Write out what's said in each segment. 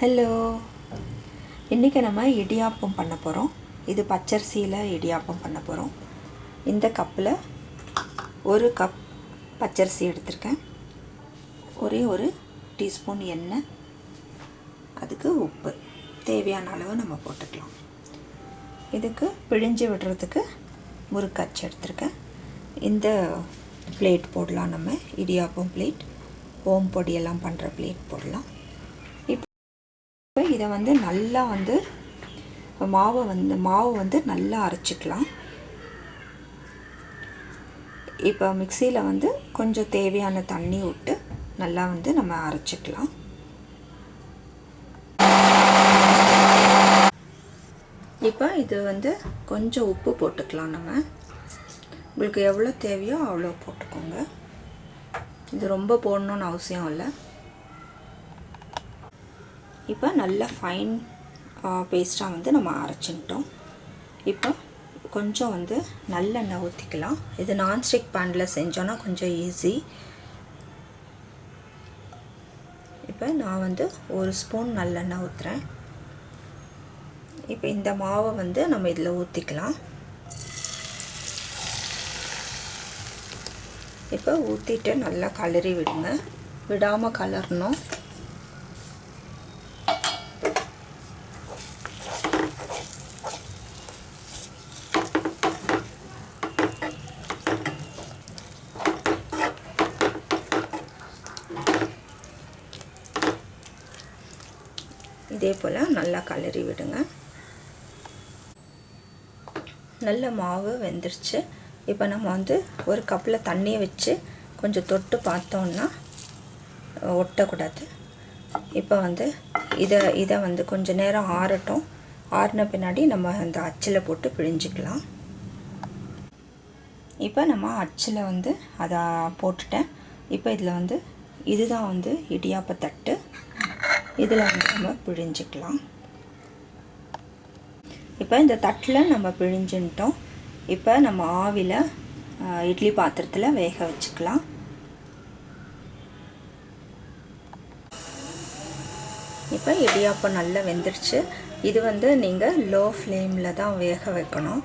Hello இன்றைக்கி நம்ம இடியாப்பம் பண்ண போகிறோம் இது பச்சரிசியில் இடியாப்பம் பண்ண போகிறோம் இந்த கப்பில் ஒரு கப் பச்சரிசி எடுத்திருக்கேன். ஒரே ஒரு டீஸ்பூன் எண்ணெய். அதுக்கு உப்பு. தேவையான அளவு நம்ம போட்டுக்கலாம். இதுக்கு பிழிஞ்சு விடுறதுக்கு முறுக்கச்சு எடுத்திருக்கேன். இந்த பிளேட் போடலாம் நம்ம. இடியாப்பம் பிளேட். ஓம் பொடியெல்லாம் பண்ணுற பிளேட் போடலாம். இதை வந்து நல்லா வந்து மாவை வந்து மாவு வந்து நல்லா அரைச்சிக்கலாம். இப்போ மிக்சியில் வந்து கொஞ்சம் தேவையான தண்ணி விட்டு நல்லா வந்து நம்ம அரைச்சிக்கலாம். இப்போ இது வந்து கொஞ்சம் உப்பு போட்டுக்கலாம் நம்ம. உங்களுக்கு எவ்வளோ தேவையோ அவ்வளோ போட்டுக்கோங்க. இது ரொம்ப போடணுன்னு அவசியம் இல்லை. இப்போ நல்ல ஃபைன் பேஸ்ட்டாக வந்து நம்ம அரைச்சிக்கிட்டோம். இப்போ கொஞ்சம் வந்து நல்லெண்ணெய் ஊற்றிக்கலாம் இது நான்ஸ்டிக் பேனில் செஞ்சோன்னா கொஞ்சம் ஈஸி இப்போ நான் வந்து ஒரு ஸ்பூன் நல்லெண்ணெய் ஊற்றுறேன் இப்போ இந்த மாவை வந்து நம்ம இதில் ஊற்றிக்கலாம் இப்போ ஊற்றிட்டு நல்லா கலரி விடுங்க. விடாமல் கலரணும். இதே போல் நல்லா கலரி விடுங்க. நல்ல மாவு வெந்துருச்சு. இப்போ நம்ம வந்து ஒரு கப்பில் தண்ணியை வச்சு கொஞ்சம் தொட்டு பார்த்தோன்னா ஒட்டக்கூடாது. இப்போ வந்து இதை இதை வந்து கொஞ்சம் நேரம் ஆறட்டும். ஆறின பின்னாடி நம்ம அந்த அச்சில் போட்டு பிழிஞ்சிக்கலாம். இப்போ நம்ம அச்சில் வந்து அதை போட்டுட்டேன். இப்போ இதில் வந்து இதுதான் வந்து இடியாப்ப தட்டு. இதில் வந்து நம்ம பிழிஞ்சிக்கலாம். இப்போ இந்த தட்டில் நம்ம பிழிஞ்சுட்டோம் இப்போ நம்ம ஆவியில் இட்லி பாத்திரத்தில் வேக வச்சுக்கலாம். இப்போ இடியாப்பம் நல்லா வெந்துருச்சு. இது வந்து நீங்கள் லோ ஃப்ளேமில் தான் வேக வைக்கணும்.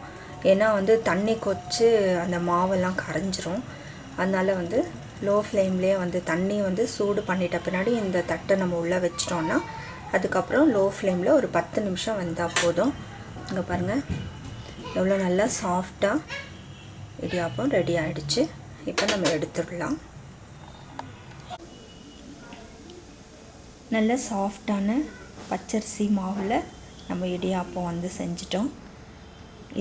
ஏன்னா வந்து தண்ணி கொச்சு அந்த மாவெல்லாம் கரைஞ்சிரும். அதனால் வந்து லோ ஃப்ளேம்லேயே வந்து தண்ணி வந்து சூடு பண்ணிட்ட பின்னாடி இந்த தட்டை நம்ம உள்ளே வச்சிட்டோன்னா அதுக்கப்புறம் லோ ஃப்ளேமில் ஒரு பத்து நிமிஷம் வந்தால் போதும். இங்கே பாருங்கள் எவ்வளோ நல்லா சாஃப்டாக இடியாப்பம் ரெடி ஆகிடுச்சு இப்போ நம்ம எடுத்துடலாம். நல்ல சாஃப்டான பச்சரிசி மாவில் நம்ம இடியாப்பம் வந்து செஞ்சிட்டோம்.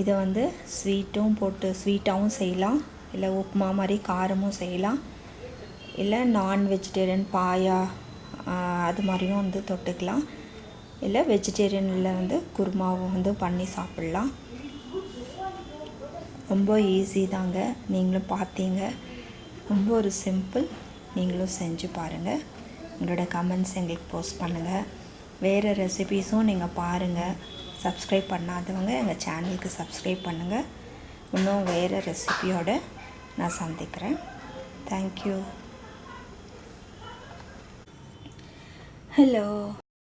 இதை வந்து ஸ்வீட்டும் போட்டு ஸ்வீட்டாகவும் செய்யலாம். இல்லை உப்புமா மாதிரி காரமும் செய்யலாம். இல்லை நான் வெஜிடேரியன் பாயா அது மாதிரியும் வந்து தொட்டுக்கலாம். இல்லை வெஜிடேரியனில் வந்து குருமாவும் வந்து பண்ணி சாப்பிட்லாம். ரொம்ப ஈஸி தாங்க. நீங்களும் பார்த்தீங்க. ரொம்ப ஒரு சிம்பிள் நீங்களும் செஞ்சு பாருங்கள் உங்களோட கமெண்ட்ஸ் எங்களுக்கு போஸ்ட் பண்ணுங்கள் வேறு ரெசிபீஸும் நீங்கள் பாருங்கள் சப்ஸ்கிரைப் பண்ணாதவங்க எங்கள் சேனலுக்கு சப்ஸ்கிரைப் பண்ணுங்கள் இன்னும் வேறு ரெசிபியோடு நான் சந்திக்கிறேன். Thank you hello